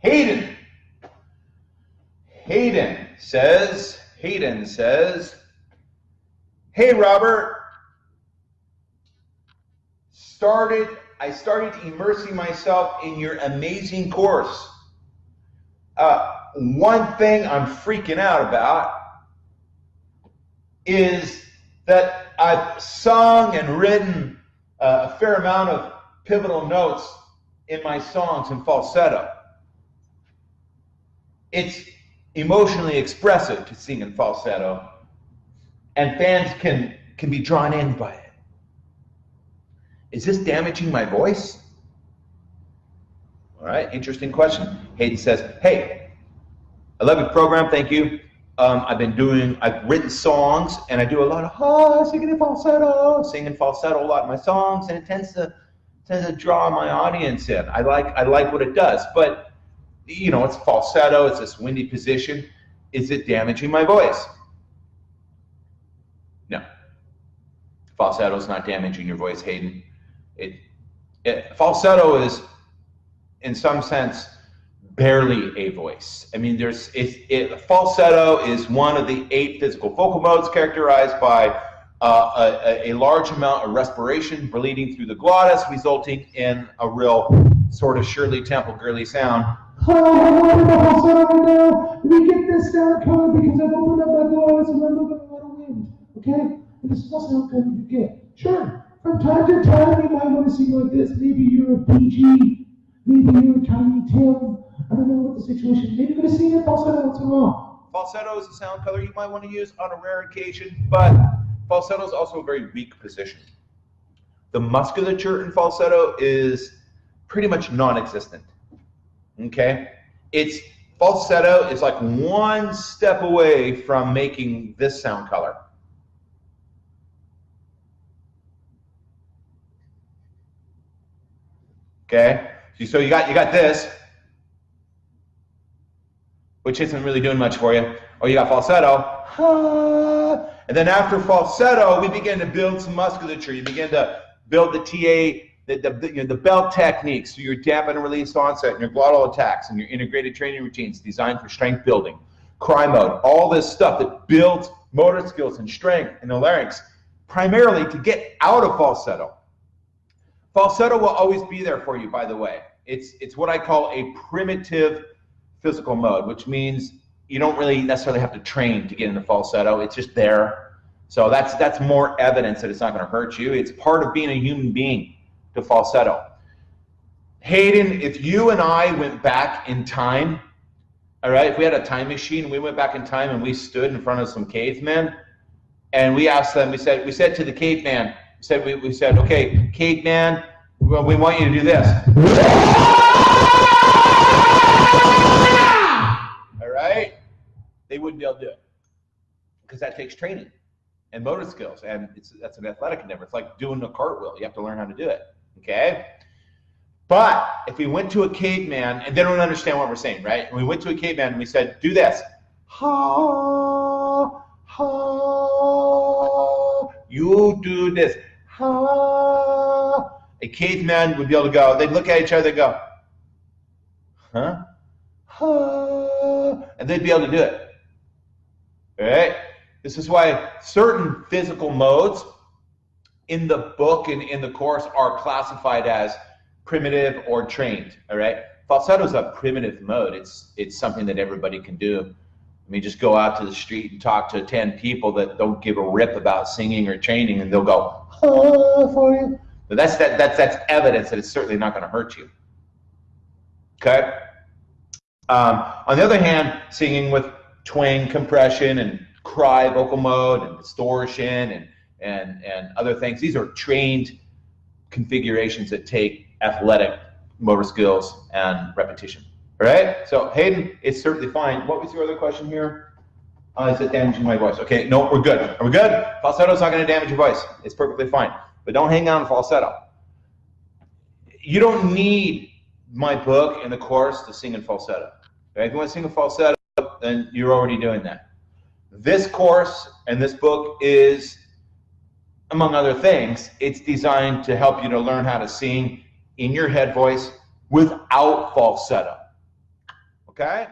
Hayden. Hayden says, Hayden says, Hey Robert, started I started immersing myself in your amazing course. Uh, one thing I'm freaking out about is that I've sung and written uh, a fair amount of pivotal notes in my songs in falsetto. It's emotionally expressive to sing in falsetto, and fans can, can be drawn in by it. Is this damaging my voice? All right, interesting question. Hayden says, Hey, I love your program, thank you. Um, I've been doing, I've written songs, and I do a lot of ah, singing in falsetto, singing falsetto a lot in my songs, and it tends to tends to draw my audience in. I like I like what it does, but you know, it's falsetto, it's this windy position. Is it damaging my voice? No. Falsetto is not damaging your voice, Hayden. It, it falsetto is, in some sense, barely a voice. I mean, there's it, it, falsetto is one of the eight physical vocal modes characterized by uh, a, a, large amount of respiration bleeding through the glottis, resulting in a real sort of Shirley Temple girly sound. Falsetto now. Me get this sound coming because I've opened up my glottis and I'm moving a lot of wind. Okay? And this is also sound coming you get. Sure. From time to time, you might want to sing like this. Maybe you're a Bee Gee. Maybe you're a Tiny Tim. I don't know what the situation. Maybe you're going to sing falsetto in a while. Falsetto is a sound color you might want to use on a rare occasion, but falsetto is also a very weak position. The musculature in falsetto is pretty much non-existent. Okay? It's falsetto is like one step away from making this sound color. Okay? So you got you got this, which isn't really doing much for you. Or you got falsetto. And then after falsetto, we begin to build some musculature. You begin to build the TA, the, the, you know, the belt techniques, so your dampen and release onset, and your glottal attacks, and your integrated training routines designed for strength building, cry mode, all this stuff that builds motor skills and strength in the larynx, primarily to get out of falsetto. Falsetto will always be there for you, by the way. It's, it's what I call a primitive physical mode, which means you don't really necessarily have to train to get into falsetto. It's just there. So that's, that's more evidence that it's not going to hurt you. It's part of being a human being to falsetto. Hayden, if you and I went back in time, all right, if we had a time machine, we went back in time and we stood in front of some cavemen and we asked them, we said, we said to the caveman, said we, we said, okay, caveman, well, we want you to do this. All right? They wouldn't be able to do it because that takes training and motor skills, and it's that's an athletic endeavor. It's like doing a cartwheel. You have to learn how to do it. Okay? But if we went to a caveman, and they don't understand what we're saying, right? And we went to a caveman and we said, do this. Ha, ha. You do this ha. A caveman would be able to go, they'd look at each other and go, huh? Ha. And they'd be able to do it. All right? This is why certain physical modes in the book and in the course are classified as primitive or trained. All right? Falsetto is a primitive mode. It's it's something that everybody can do. I mean, just go out to the street and talk to 10 people that don't give a rip about singing or training, and they'll go, oh, for you. But that's, that, that's, that's evidence that it's certainly not going to hurt you. Okay? Um, on the other hand, singing with twang compression and cry vocal mode and distortion and, and, and other things, these are trained configurations that take athletic motor skills and repetition. All right? So Hayden, it's certainly fine. What was your other question here? Uh, is it damaging my voice? Okay, no, we're good. Are we good? Falsetto's not going to damage your voice. It's perfectly fine. But don't hang on falsetto. You don't need my book and the course to sing in falsetto. Okay? If you want to sing in falsetto, then you're already doing that. This course and this book is, among other things, it's designed to help you to learn how to sing in your head voice without falsetto. Okay?